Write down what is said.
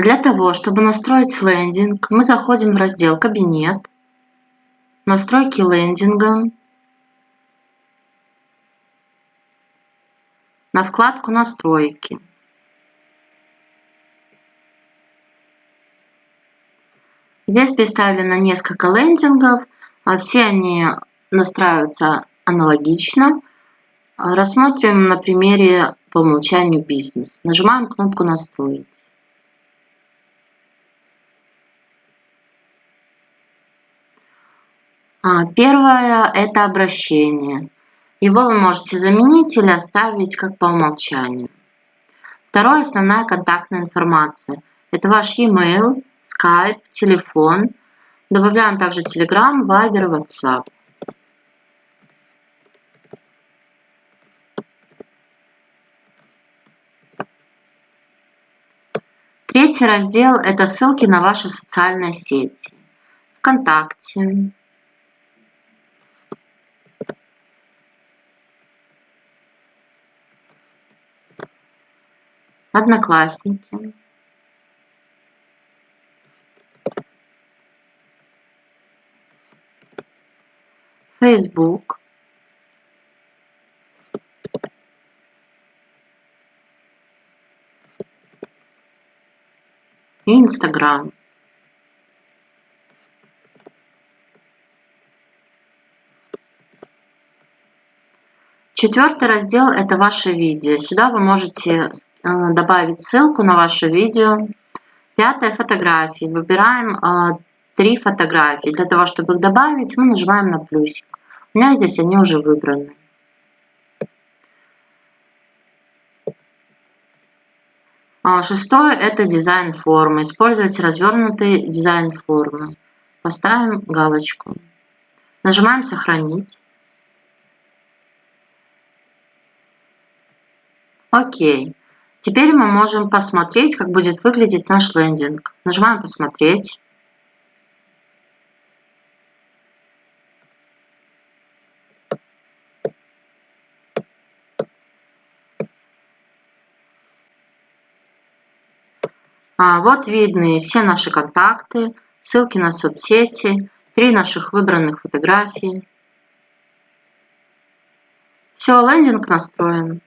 Для того, чтобы настроить лендинг, мы заходим в раздел «Кабинет», «Настройки лендинга», на вкладку «Настройки». Здесь представлено несколько лендингов, а все они настраиваются аналогично. Рассмотрим на примере по умолчанию бизнес. Нажимаем кнопку «Настроить». Первое – это обращение. Его вы можете заменить или оставить как по умолчанию. Второе – основная контактная информация. Это ваш e-mail, Skype, телефон. Добавляем также Telegram, Viber, WhatsApp. Третий раздел – это ссылки на ваши социальные сети. ВКонтакте, Одноклассники, и Инстаграм. Четвертый раздел – это ваше видео. Сюда вы можете добавить ссылку на ваше видео. Пятое – фотографии. Выбираем э, три фотографии. Для того, чтобы их добавить, мы нажимаем на плюсик. У меня здесь они уже выбраны. А, шестое – это дизайн формы. Использовать развернутый дизайн формы. Поставим галочку. Нажимаем «Сохранить». Окей. Теперь мы можем посмотреть, как будет выглядеть наш лендинг. Нажимаем «Посмотреть». А, вот видны все наши контакты, ссылки на соцсети, три наших выбранных фотографии. Все, лендинг настроен.